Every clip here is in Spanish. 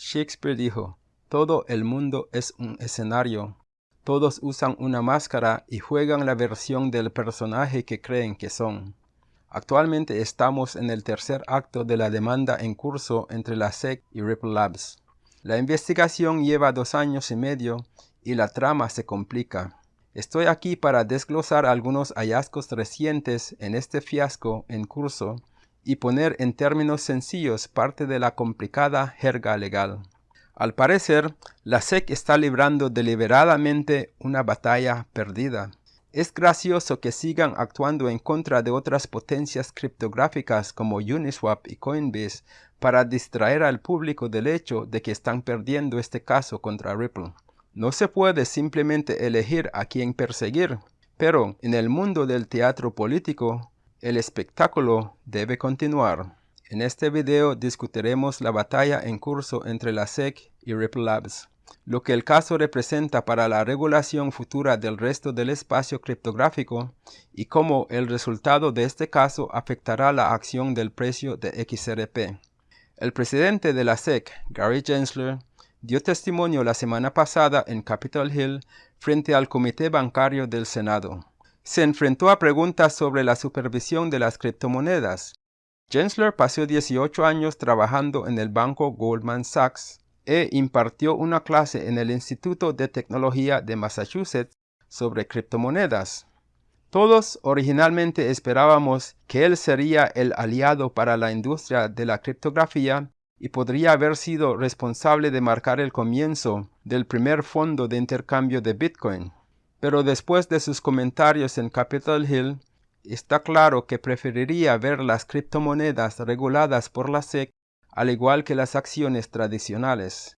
Shakespeare dijo, todo el mundo es un escenario. Todos usan una máscara y juegan la versión del personaje que creen que son. Actualmente estamos en el tercer acto de la demanda en curso entre la SEC y Ripple Labs. La investigación lleva dos años y medio y la trama se complica. Estoy aquí para desglosar algunos hallazgos recientes en este fiasco en curso y poner en términos sencillos parte de la complicada jerga legal. Al parecer, la SEC está librando deliberadamente una batalla perdida. Es gracioso que sigan actuando en contra de otras potencias criptográficas como Uniswap y Coinbase para distraer al público del hecho de que están perdiendo este caso contra Ripple. No se puede simplemente elegir a quién perseguir, pero en el mundo del teatro político, el espectáculo debe continuar. En este video discutiremos la batalla en curso entre la SEC y Ripple Labs, lo que el caso representa para la regulación futura del resto del espacio criptográfico y cómo el resultado de este caso afectará la acción del precio de XRP. El presidente de la SEC, Gary Gensler, dio testimonio la semana pasada en Capitol Hill frente al Comité Bancario del Senado. Se enfrentó a preguntas sobre la supervisión de las criptomonedas. Gensler pasó 18 años trabajando en el banco Goldman Sachs e impartió una clase en el Instituto de Tecnología de Massachusetts sobre criptomonedas. Todos originalmente esperábamos que él sería el aliado para la industria de la criptografía y podría haber sido responsable de marcar el comienzo del primer fondo de intercambio de Bitcoin. Pero después de sus comentarios en Capitol Hill, está claro que preferiría ver las criptomonedas reguladas por la SEC al igual que las acciones tradicionales.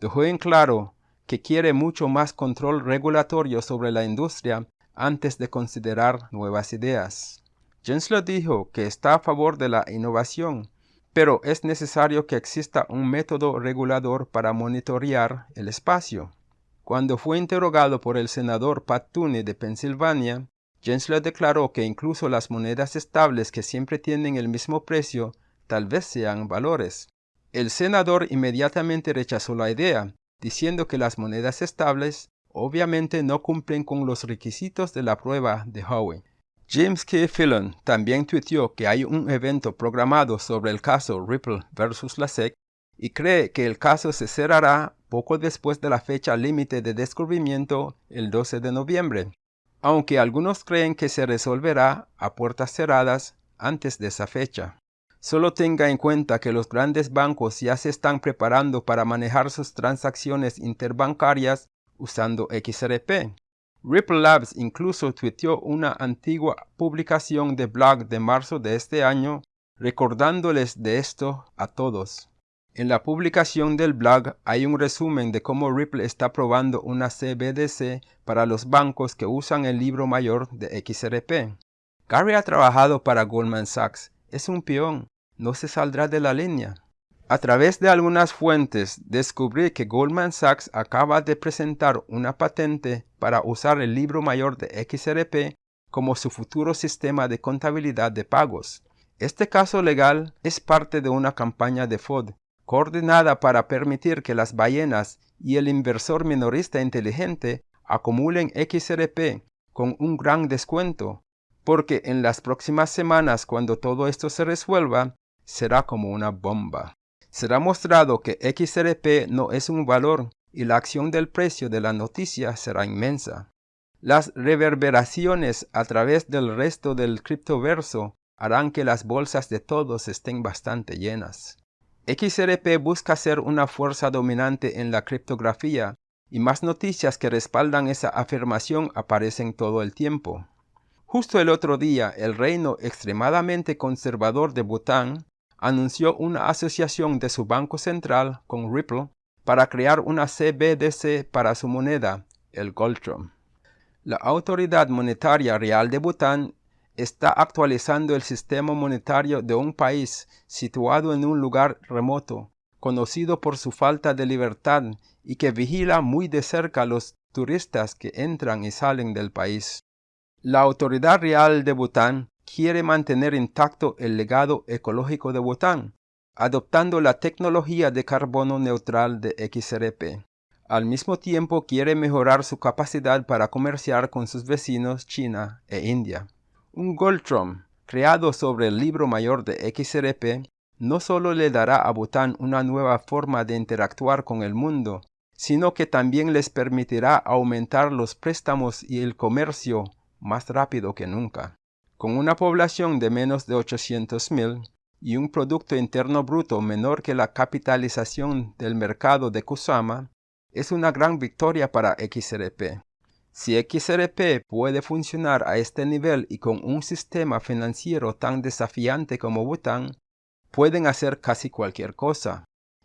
Dejó en claro que quiere mucho más control regulatorio sobre la industria antes de considerar nuevas ideas. Gensler dijo que está a favor de la innovación pero es necesario que exista un método regulador para monitorear el espacio. Cuando fue interrogado por el senador Pat Tooney de Pensilvania, Gensler declaró que incluso las monedas estables que siempre tienen el mismo precio tal vez sean valores. El senador inmediatamente rechazó la idea, diciendo que las monedas estables obviamente no cumplen con los requisitos de la prueba de Howey. James K. Fillon también tuiteó que hay un evento programado sobre el caso Ripple versus la SEC y cree que el caso se cerrará poco después de la fecha límite de descubrimiento el 12 de noviembre, aunque algunos creen que se resolverá a puertas cerradas antes de esa fecha. Solo tenga en cuenta que los grandes bancos ya se están preparando para manejar sus transacciones interbancarias usando XRP. Ripple Labs incluso tuiteó una antigua publicación de blog de marzo de este año recordándoles de esto a todos. En la publicación del blog hay un resumen de cómo Ripple está probando una CBDC para los bancos que usan el libro mayor de XRP. Gary ha trabajado para Goldman Sachs. Es un peón. No se saldrá de la línea. A través de algunas fuentes descubrí que Goldman Sachs acaba de presentar una patente para usar el libro mayor de XRP como su futuro sistema de contabilidad de pagos. Este caso legal es parte de una campaña de FOD coordinada para permitir que las ballenas y el inversor minorista inteligente acumulen XRP con un gran descuento, porque en las próximas semanas cuando todo esto se resuelva, será como una bomba será mostrado que XRP no es un valor y la acción del precio de la noticia será inmensa. Las reverberaciones a través del resto del criptoverso harán que las bolsas de todos estén bastante llenas. XRP busca ser una fuerza dominante en la criptografía y más noticias que respaldan esa afirmación aparecen todo el tiempo. Justo el otro día, el reino extremadamente conservador de Bután anunció una asociación de su banco central con Ripple para crear una CBDC para su moneda, el Goldtron. La Autoridad Monetaria Real de Bután está actualizando el sistema monetario de un país situado en un lugar remoto, conocido por su falta de libertad y que vigila muy de cerca a los turistas que entran y salen del país. La Autoridad Real de Bután quiere mantener intacto el legado ecológico de Bután, adoptando la tecnología de carbono neutral de XRP. Al mismo tiempo quiere mejorar su capacidad para comerciar con sus vecinos China e India. Un Goldtron creado sobre el libro mayor de XRP no solo le dará a Bután una nueva forma de interactuar con el mundo, sino que también les permitirá aumentar los préstamos y el comercio más rápido que nunca. Con una población de menos de 800.000 y un Producto Interno Bruto menor que la capitalización del mercado de Kusama, es una gran victoria para XRP. Si XRP puede funcionar a este nivel y con un sistema financiero tan desafiante como Bután, pueden hacer casi cualquier cosa.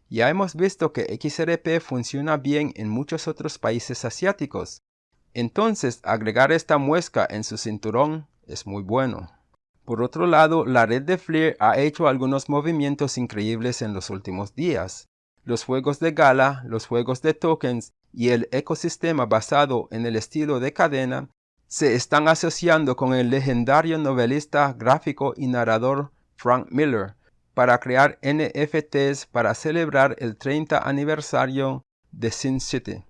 Ya hemos visto que XRP funciona bien en muchos otros países asiáticos, entonces agregar esta muesca en su cinturón es muy bueno. Por otro lado, la red de Fleer ha hecho algunos movimientos increíbles en los últimos días. Los juegos de gala, los juegos de tokens y el ecosistema basado en el estilo de cadena se están asociando con el legendario novelista gráfico y narrador Frank Miller, para crear NFTs para celebrar el 30 aniversario de Sin City.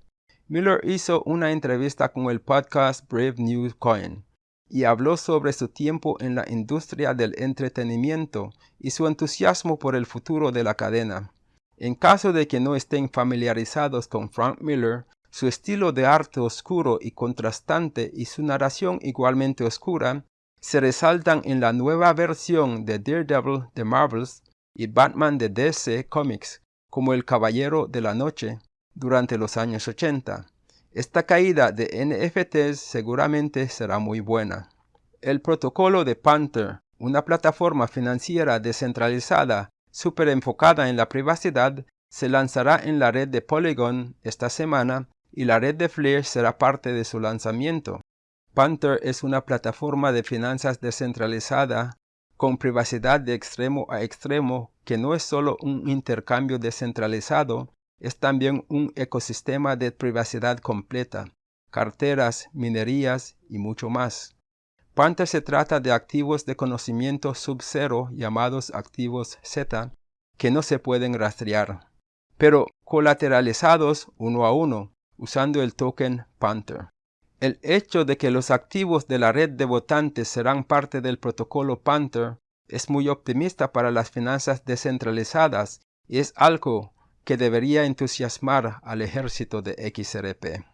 Miller hizo una entrevista con el podcast Brave New Coin y habló sobre su tiempo en la industria del entretenimiento y su entusiasmo por el futuro de la cadena. En caso de que no estén familiarizados con Frank Miller, su estilo de arte oscuro y contrastante y su narración igualmente oscura se resaltan en la nueva versión de Daredevil de Marvels y Batman de DC Comics como el Caballero de la Noche durante los años 80. Esta caída de NFTs seguramente será muy buena. El protocolo de Panther, una plataforma financiera descentralizada súper enfocada en la privacidad, se lanzará en la red de Polygon esta semana y la red de Flair será parte de su lanzamiento. Panther es una plataforma de finanzas descentralizada con privacidad de extremo a extremo que no es solo un intercambio descentralizado, es también un ecosistema de privacidad completa, carteras, minerías y mucho más. Panther se trata de activos de conocimiento sub-cero llamados activos Z que no se pueden rastrear, pero colateralizados uno a uno usando el token Panther. El hecho de que los activos de la red de votantes serán parte del protocolo Panther es muy optimista para las finanzas descentralizadas y es algo que debería entusiasmar al ejército de XRP.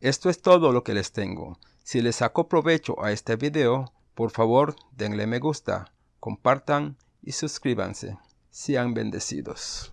Esto es todo lo que les tengo. Si les sacó provecho a este video, por favor denle me gusta, compartan y suscríbanse. Sean bendecidos.